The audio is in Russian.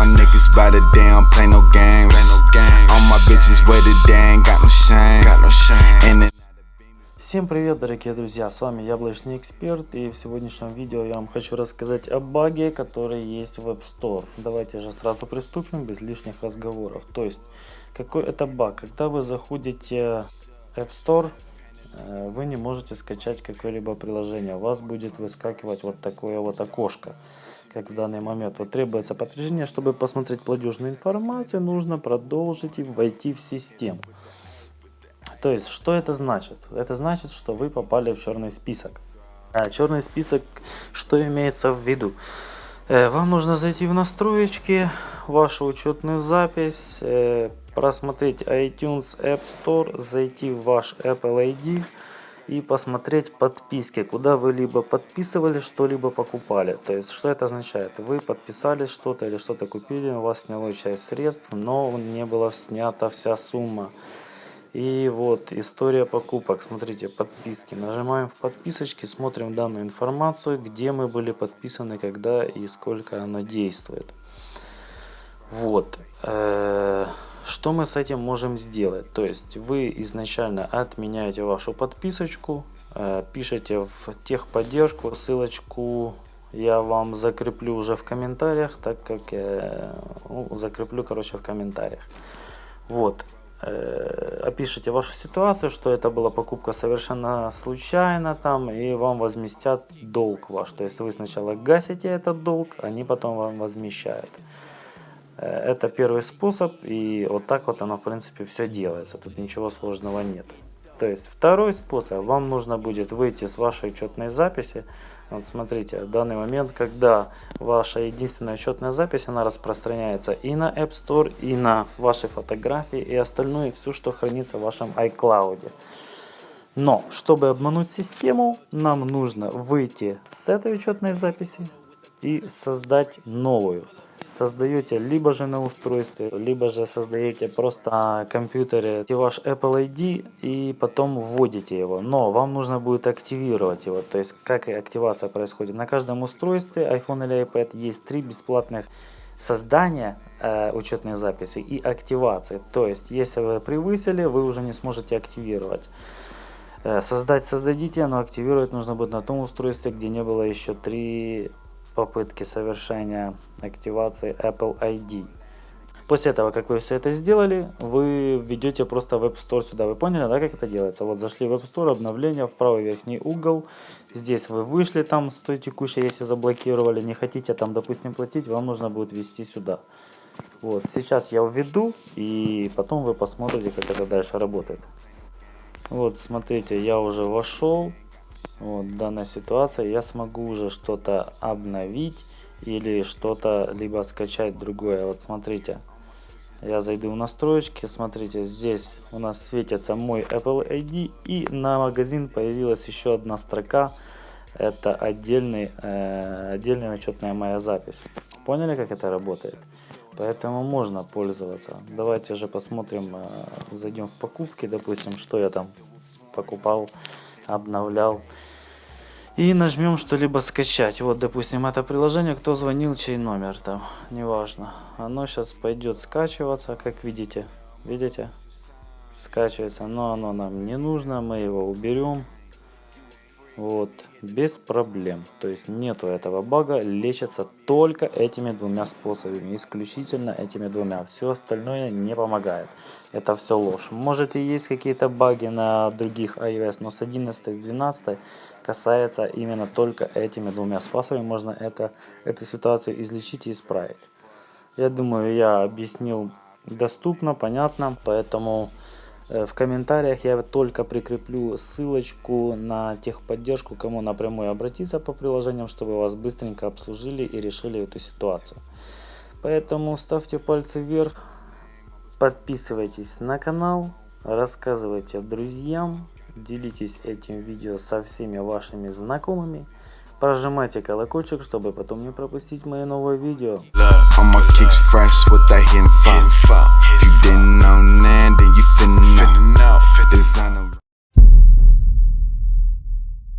my niggas by the damn play no games. Play no games. All my bitches wetter than got no shame. Got no shame. And it Всем привет, дорогие друзья, с вами Яблочный Эксперт и в сегодняшнем видео я вам хочу рассказать о баге, который есть в App Store. Давайте же сразу приступим без лишних разговоров. То есть, какой это баг? Когда вы заходите в App Store, вы не можете скачать какое-либо приложение. У вас будет выскакивать вот такое вот окошко, как в данный момент. Вот требуется подтверждение, чтобы посмотреть платежную информацию, нужно продолжить и войти в систему. То есть, что это значит? Это значит, что вы попали в черный список. А черный список, что имеется в виду? Э, вам нужно зайти в настроечки, вашу учетную запись, э, просмотреть iTunes App Store, зайти в ваш Apple ID и посмотреть подписки, куда вы либо подписывали, что-либо покупали. То есть, что это означает? Вы подписали что-то или что-то купили, у вас сняло часть средств, но не была снята вся сумма. И вот история покупок. Смотрите, подписки. Нажимаем в подписочки, смотрим данную информацию, где мы были подписаны, когда и сколько оно действует. Вот. Э, что мы с этим можем сделать? То есть вы изначально отменяете вашу подписочку, э, пишите в техподдержку, ссылочку я вам закреплю уже в комментариях, так как я ну, закреплю, короче, в комментариях. Вот. Э, опишите вашу ситуацию, что это была покупка совершенно случайно там, и вам возместят долг ваш. То есть вы сначала гасите этот долг, они потом вам возмещают. Э, это первый способ, и вот так вот оно в принципе все делается, тут ничего сложного нет. То есть второй способ, вам нужно будет выйти с вашей учетной записи. Вот смотрите, в данный момент, когда ваша единственная учетная запись, она распространяется и на App Store, и на ваши фотографии, и остальное, все, что хранится в вашем iCloud. Но, чтобы обмануть систему, нам нужно выйти с этой учетной записи и создать новую создаете либо же на устройстве, либо же создаете просто на компьютере ваш Apple ID и потом вводите его. Но вам нужно будет активировать его. То есть как активация происходит. На каждом устройстве iPhone или iPad есть три бесплатных создания э, учетной записи и активации. То есть если вы превысили, вы уже не сможете активировать. Э, создать создадите, но активировать нужно будет на том устройстве, где не было еще три попытки совершения активации Apple ID. После этого, как вы все это сделали, вы введете просто в App Store сюда. Вы поняли, да, как это делается? Вот зашли в App Store, обновление, в правый верхний угол. Здесь вы вышли там с той текущей, если заблокировали, не хотите там, допустим, платить, вам нужно будет ввести сюда. Вот, сейчас я введу, и потом вы посмотрите, как это дальше работает. Вот, смотрите, я уже вошел вот, данная ситуация, я смогу уже что-то обновить или что-то либо скачать другое. Вот смотрите, я зайду в настройки, смотрите, здесь у нас светится мой Apple ID и на магазин появилась еще одна строка. Это отдельный, э, отдельная учетная моя запись. Поняли, как это работает? Поэтому можно пользоваться. Давайте же посмотрим, э, зайдем в покупки, допустим, что я там покупал обновлял. И нажмем что-либо скачать. Вот, допустим, это приложение, кто звонил, чей номер там, неважно. Оно сейчас пойдет скачиваться, как видите. Видите? Скачивается, но оно нам не нужно, мы его уберем. Вот, без проблем. То есть нету этого бага, лечится только этими двумя способами, исключительно этими двумя. Все остальное не помогает. Это все ложь. Может и есть какие-то баги на других iOS, но с 11 с 12 касается именно только этими двумя способами. Можно это, эту ситуацию излечить и исправить. Я думаю, я объяснил доступно, понятно, поэтому в комментариях я только прикреплю ссылочку на техподдержку, кому напрямую обратиться по приложениям, чтобы вас быстренько обслужили и решили эту ситуацию. Поэтому ставьте пальцы вверх, подписывайтесь на канал, рассказывайте друзьям, делитесь этим видео со всеми вашими знакомыми. Прожимайте колокольчик, чтобы потом не пропустить мои новые видео.